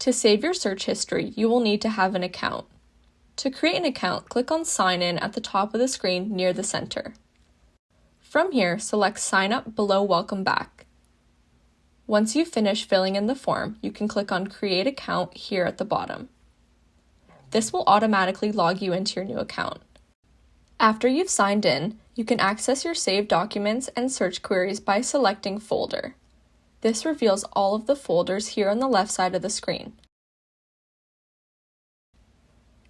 To save your search history, you will need to have an account. To create an account, click on Sign In at the top of the screen near the center. From here, select Sign Up below Welcome Back. Once you finish filling in the form, you can click on Create Account here at the bottom. This will automatically log you into your new account. After you've signed in, you can access your saved documents and search queries by selecting Folder. This reveals all of the folders here on the left side of the screen.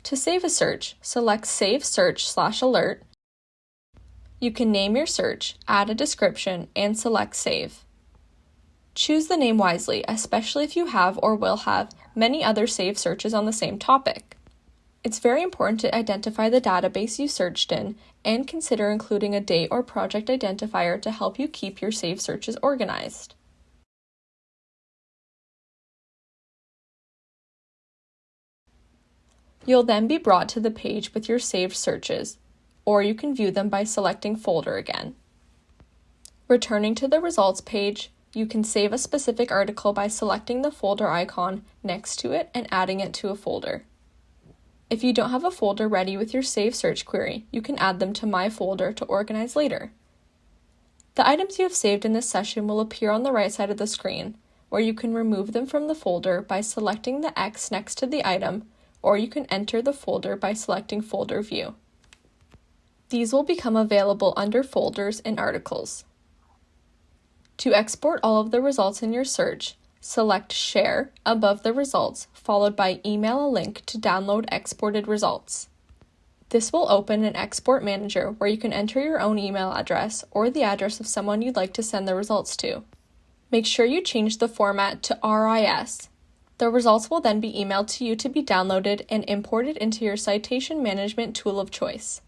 To save a search, select Save Search slash Alert. You can name your search, add a description, and select Save. Choose the name wisely, especially if you have or will have many other saved searches on the same topic. It's very important to identify the database you searched in and consider including a date or project identifier to help you keep your saved searches organized. You'll then be brought to the page with your saved searches, or you can view them by selecting Folder again. Returning to the results page, you can save a specific article by selecting the folder icon next to it and adding it to a folder. If you don't have a folder ready with your saved Search query, you can add them to My Folder to organize later. The items you have saved in this session will appear on the right side of the screen, where you can remove them from the folder by selecting the X next to the item, or you can enter the folder by selecting Folder View. These will become available under Folders and Articles. To export all of the results in your search, select Share above the results, followed by Email a link to download exported results. This will open an export manager where you can enter your own email address or the address of someone you'd like to send the results to. Make sure you change the format to RIS. The results will then be emailed to you to be downloaded and imported into your citation management tool of choice.